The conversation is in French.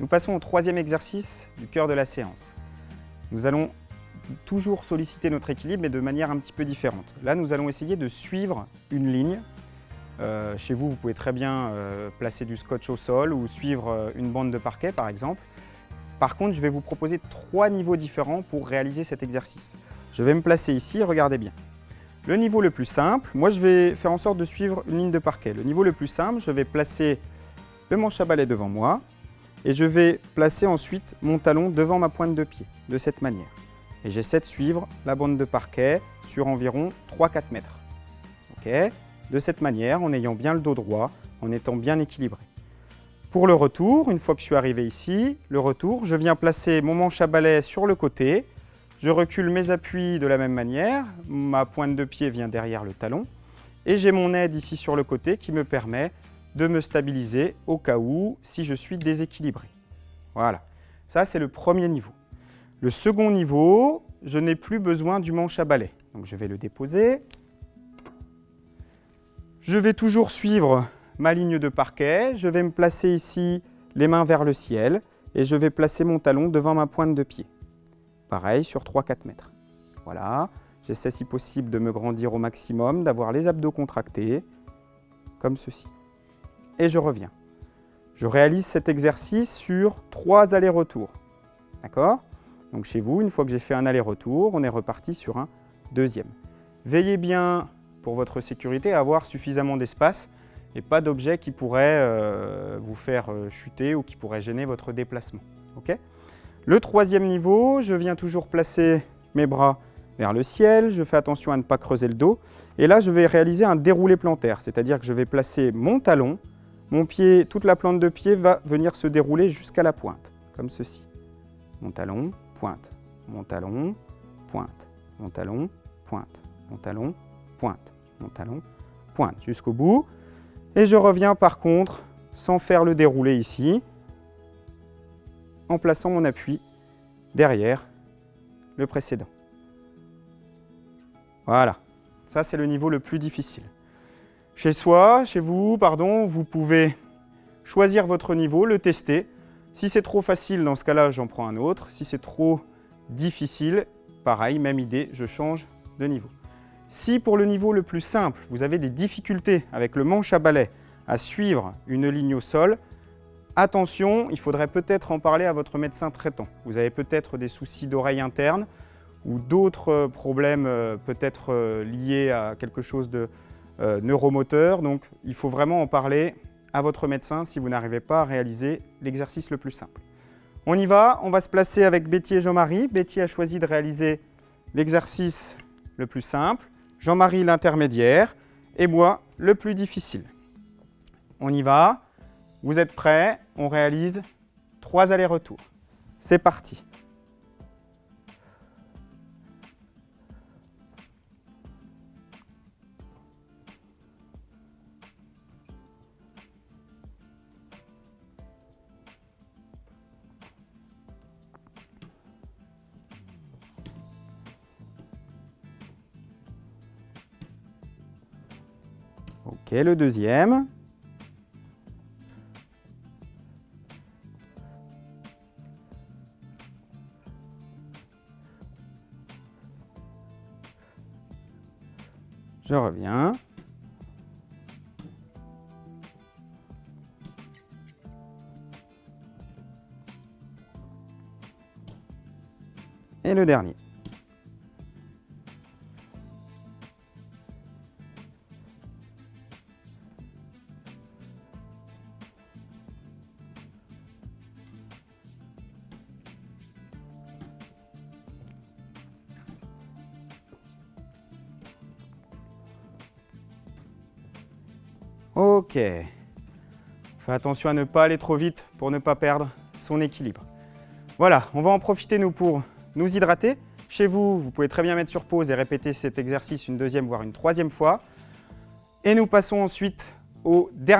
Nous passons au troisième exercice du cœur de la séance. Nous allons toujours solliciter notre équilibre, mais de manière un petit peu différente. Là, nous allons essayer de suivre une ligne. Euh, chez vous, vous pouvez très bien euh, placer du scotch au sol ou suivre euh, une bande de parquet, par exemple. Par contre, je vais vous proposer trois niveaux différents pour réaliser cet exercice. Je vais me placer ici, regardez bien. Le niveau le plus simple, moi je vais faire en sorte de suivre une ligne de parquet. Le niveau le plus simple, je vais placer le manche à balai devant moi et je vais placer ensuite mon talon devant ma pointe de pied, de cette manière. Et j'essaie de suivre la bande de parquet sur environ 3-4 mètres. de cette manière, en ayant bien le dos droit, en étant bien équilibré. Pour le retour, une fois que je suis arrivé ici, le retour, je viens placer mon manche à balai sur le côté, je recule mes appuis de la même manière, ma pointe de pied vient derrière le talon, et j'ai mon aide ici sur le côté qui me permet de me stabiliser au cas où si je suis déséquilibré. Voilà, ça c'est le premier niveau. Le second niveau, je n'ai plus besoin du manche à balai. Donc je vais le déposer. Je vais toujours suivre ma ligne de parquet. Je vais me placer ici les mains vers le ciel et je vais placer mon talon devant ma pointe de pied. Pareil sur 3-4 mètres. Voilà, j'essaie si possible de me grandir au maximum, d'avoir les abdos contractés, comme ceci. Et je reviens. Je réalise cet exercice sur 3 allers-retours. D'accord? Donc chez vous, une fois que j'ai fait un aller-retour, on est reparti sur un deuxième. Veillez bien, pour votre sécurité, à avoir suffisamment d'espace et pas d'objet qui pourrait euh, vous faire euh, chuter ou qui pourrait gêner votre déplacement. le troisième niveau, je viens toujours placer mes bras vers le ciel, je fais attention à ne pas creuser le dos. Et là, je vais réaliser un déroulé plantaire, c'est-à-dire que je vais placer mon talon, mon pied, toute la plante de pied va venir se dérouler jusqu'à la pointe, comme ceci. Mon talon, pointe, mon talon, pointe, mon talon, pointe, mon talon, pointe, mon talon, pointe, jusqu'au bout. Et je reviens par contre, sans faire le déroulé ici, en plaçant mon appui derrière le précédent. Voilà, ça c'est le niveau le plus difficile. Chez soi, chez vous, pardon, vous pouvez choisir votre niveau, le tester. Si c'est trop facile, dans ce cas-là, j'en prends un autre. Si c'est trop difficile, pareil, même idée, je change de niveau. Si pour le niveau le plus simple, vous avez des difficultés avec le manche à balai à suivre une ligne au sol, attention, il faudrait peut-être en parler à votre médecin traitant. Vous avez peut-être des soucis d'oreille interne ou d'autres problèmes euh, peut-être euh, liés à quelque chose de euh, neuromoteur. Donc il faut vraiment en parler à votre médecin si vous n'arrivez pas à réaliser l'exercice le plus simple. On y va, on va se placer avec Betty et Jean-Marie. Betty a choisi de réaliser l'exercice le plus simple. Jean-Marie l'intermédiaire et moi le plus difficile. On y va, vous êtes prêts, on réalise trois allers-retours. C'est parti Ok, le deuxième. Je reviens. Et le dernier. Ok. Fais attention à ne pas aller trop vite pour ne pas perdre son équilibre. Voilà, on va en profiter nous pour nous hydrater. Chez vous, vous pouvez très bien mettre sur pause et répéter cet exercice une deuxième voire une troisième fois. Et nous passons ensuite au dernier